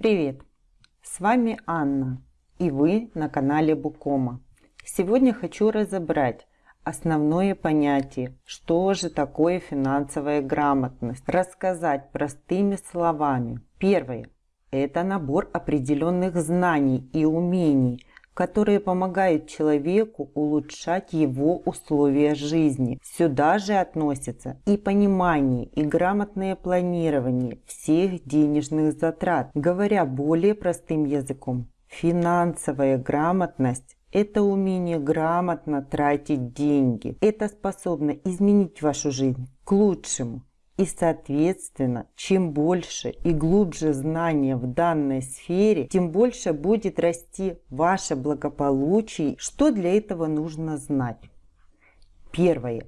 Привет! С вами Анна и вы на канале Букома. Сегодня хочу разобрать основное понятие, что же такое финансовая грамотность, рассказать простыми словами. Первое – это набор определенных знаний и умений, которые помогают человеку улучшать его условия жизни. Сюда же относятся и понимание, и грамотное планирование всех денежных затрат. Говоря более простым языком, финансовая грамотность это умение грамотно тратить деньги. Это способно изменить вашу жизнь к лучшему. И, соответственно, чем больше и глубже знания в данной сфере, тем больше будет расти ваше благополучие. Что для этого нужно знать? Первое.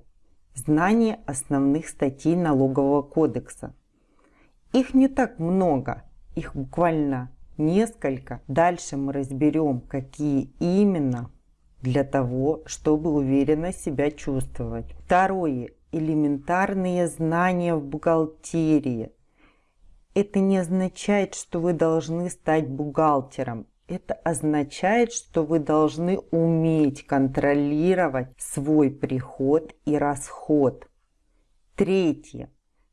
Знание основных статей налогового кодекса. Их не так много, их буквально несколько. Дальше мы разберем, какие именно для того, чтобы уверенно себя чувствовать. Второе элементарные знания в бухгалтерии. Это не означает, что вы должны стать бухгалтером. Это означает, что вы должны уметь контролировать свой приход и расход. Третье.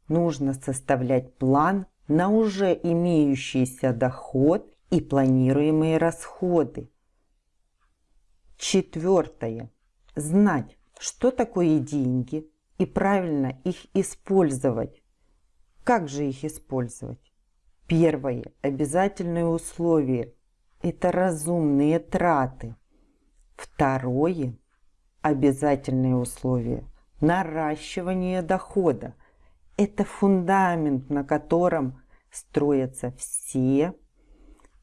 Нужно составлять план на уже имеющийся доход и планируемые расходы. Четвертое. Знать, что такое деньги, и правильно их использовать. Как же их использовать? Первое обязательное условие – это разумные траты. Второе обязательное условие – наращивание дохода. Это фундамент, на котором строятся все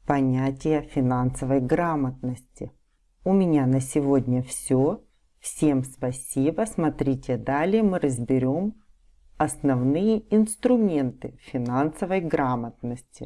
понятия финансовой грамотности. У меня на сегодня все. Всем спасибо. Смотрите далее, мы разберем основные инструменты финансовой грамотности.